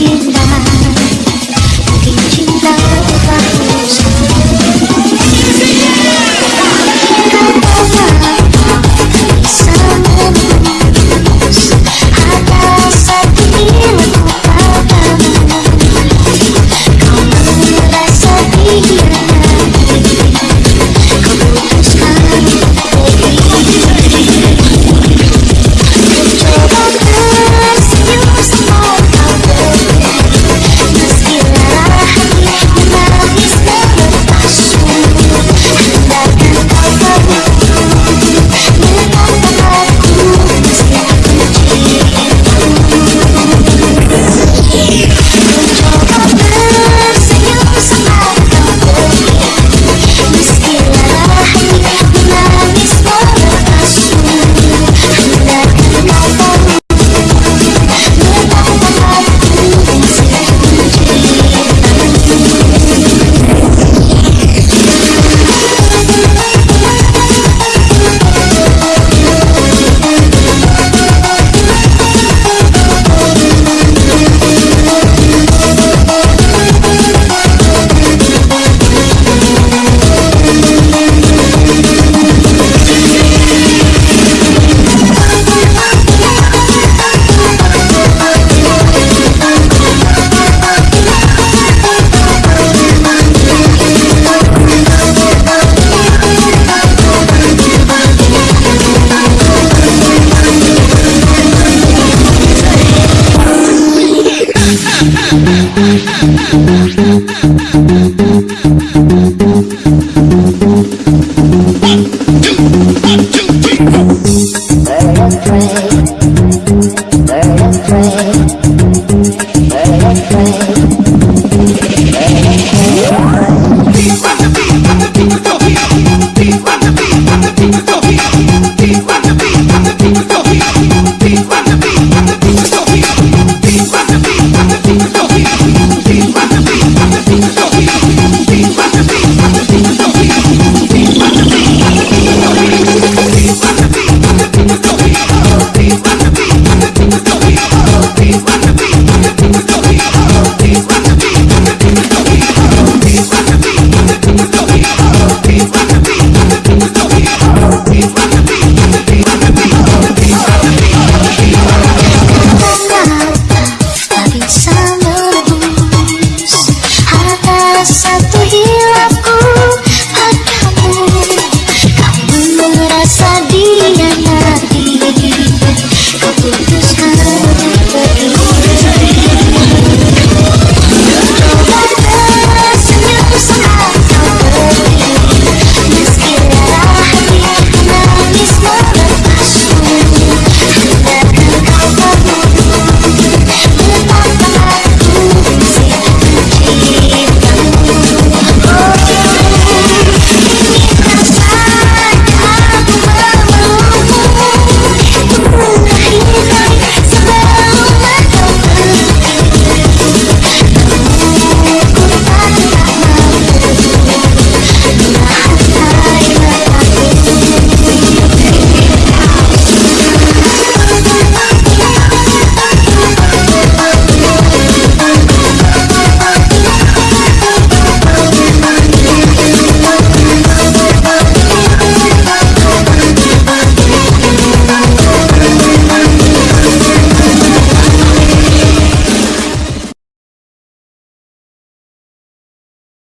menghindar Let's.